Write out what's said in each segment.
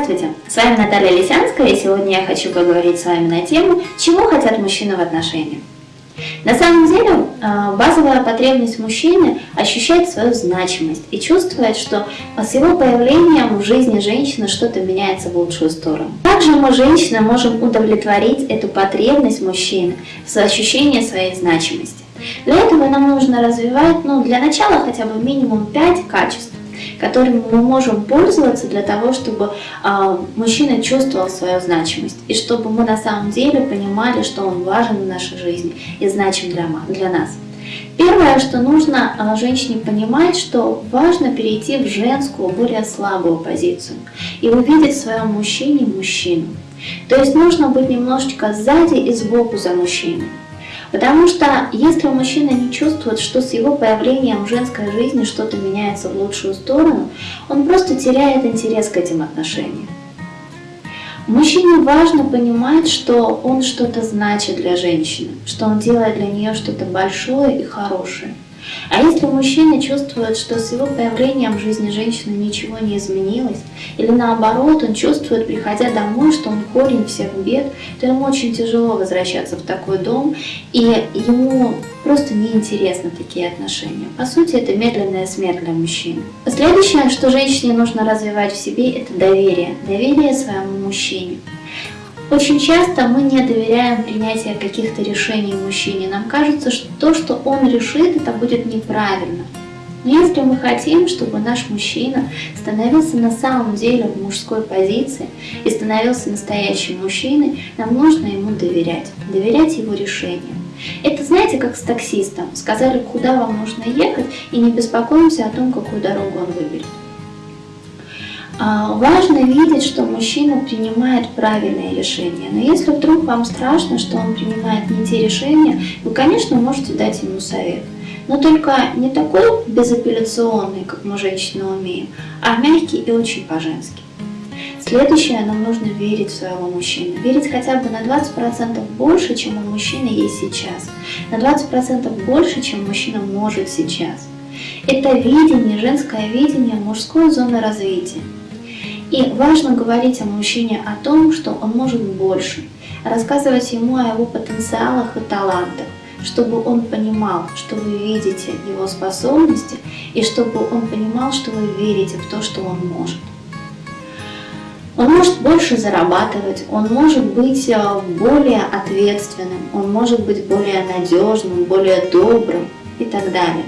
Здравствуйте, с вами Наталья Лисянская, и сегодня я хочу поговорить с вами на тему, чего хотят мужчины в отношениях. На самом деле, а, базовая потребность мужчины ощущать свою значимость и чувствовать, что с его появлением в жизни женщины что-то меняется в лучшую сторону. Также мы, женщины, можем удовлетворить эту потребность мужчины в ощущении своей значимости. Для этого нам нужно развивать, ну, для начала хотя бы минимум 5 качеств которыми мы можем пользоваться для того, чтобы э, мужчина чувствовал свою значимость, и чтобы мы на самом деле понимали, что он важен в нашей жизни и значим для, для нас. Первое, что нужно а, женщине понимать, что важно перейти в женскую, более слабую позицию и увидеть в своем мужчине мужчину. То есть нужно быть немножечко сзади и сбоку за мужчиной. Потому что если мужчина не чувствует, что с его появлением в женской жизни что-то меняется в лучшую сторону, он просто теряет интерес к этим отношениям. Мужчине важно понимать, что он что-то значит для женщины, что он делает для нее что-то большое и хорошее. А если мужчина чувствует, что с его появлением в жизни женщины ничего не изменилось, или наоборот, он чувствует, приходя домой, что он корень всех бед, то ему очень тяжело возвращаться в такой дом, и ему просто неинтересны такие отношения. По сути, это медленная смерть для мужчин. Следующее, что женщине нужно развивать в себе, это доверие. Доверие своему мужчине. Очень часто мы не доверяем принятию каких-то решений мужчине. Нам кажется, что то, что он решит, это будет неправильно. Но если мы хотим, чтобы наш мужчина становился на самом деле в мужской позиции и становился настоящим мужчиной, нам нужно ему доверять, доверять его решениям. Это знаете, как с таксистом. Сказали, куда вам нужно ехать, и не беспокоимся о том, какую дорогу он выберет. А, важно видеть, что мужчина принимает правильные решения. Но если вдруг вам страшно, что он принимает не те решения, вы, конечно, можете дать ему совет. Но только не такой безапелляционный, как мы женщины умеем, а мягкий и очень по-женски. Следующее, нам нужно верить в своего мужчину. Верить хотя бы на 20% больше, чем у мужчины есть сейчас. На 20% больше, чем мужчина может сейчас. Это видение, женское видение мужской зоны развития. И важно говорить о мужчине о том, что он может больше, рассказывать ему о его потенциалах и талантах, чтобы он понимал, что вы видите его способности, и чтобы он понимал, что вы верите в то, что он может. Он может больше зарабатывать, он может быть э, более ответственным, он может быть более надежным, более добрым и так далее.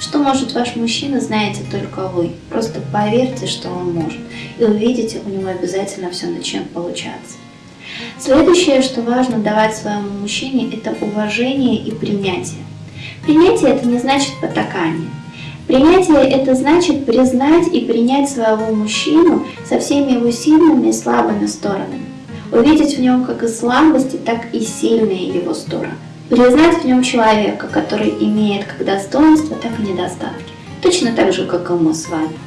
Что может ваш мужчина, знаете только вы. Просто поверьте, что он может, и увидите, у него обязательно все начнет получаться. Следующее, что важно давать своему мужчине, это уважение и принятие. Принятие – это не значит потакание. Принятие – это значит признать и принять своего мужчину со всеми его сильными и слабыми сторонами. Увидеть в нем как и слабости, так и сильные его стороны. Признать в нем человека, который имеет как достоинства, так и недостатки. Точно так же, как и мы с вами.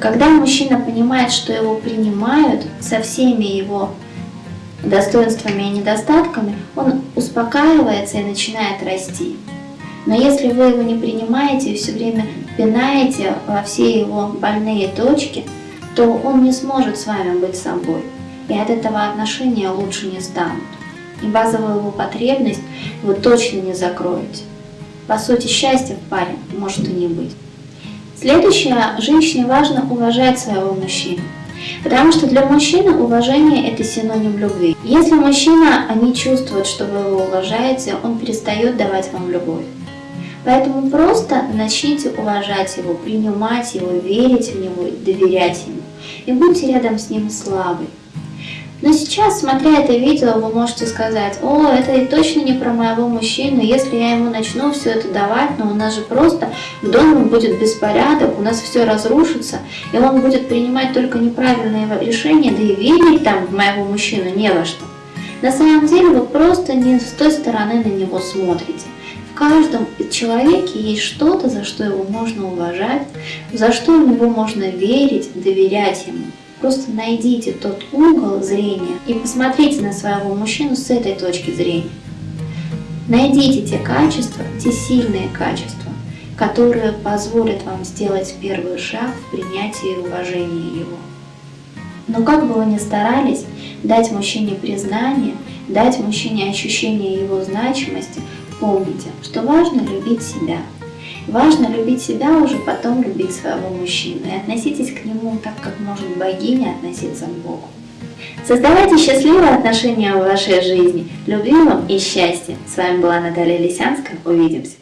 Когда мужчина понимает, что его принимают со всеми его достоинствами и недостатками, он успокаивается и начинает расти. Но если вы его не принимаете и все время пинаете во все его больные точки, то он не сможет с вами быть собой. И от этого отношения лучше не станут и базовую его потребность вы точно не закроете. По сути, счастья в паре может и не быть. Следующее, женщине важно уважать своего мужчину. Потому что для мужчины уважение – это синоним любви. Если мужчина не чувствует, что вы его уважаете, он перестает давать вам любовь. Поэтому просто начните уважать его, принимать его, верить в него, доверять ему. И будьте рядом с ним слабой. Но сейчас, смотря это видео, вы можете сказать, о, это точно не про моего мужчину, если я ему начну все это давать, но у нас же просто в доме будет беспорядок, у нас все разрушится, и он будет принимать только неправильные решения, да и верить там в моего мужчину не во что. На самом деле вы просто не с той стороны на него смотрите. В каждом человеке есть что-то, за что его можно уважать, за что в него можно верить, доверять ему. Просто найдите тот угол зрения и посмотрите на своего мужчину с этой точки зрения. Найдите те качества, те сильные качества, которые позволят вам сделать первый шаг в принятии и уважении его. Но как бы вы ни старались дать мужчине признание, дать мужчине ощущение его значимости, помните, что важно любить себя. Важно любить себя, уже потом любить своего мужчину. И относитесь к нему так, как может богиня относиться к Богу. Создавайте счастливые отношения в вашей жизни. Любви вам и счастья. С вами была Наталья Лисянская. Увидимся.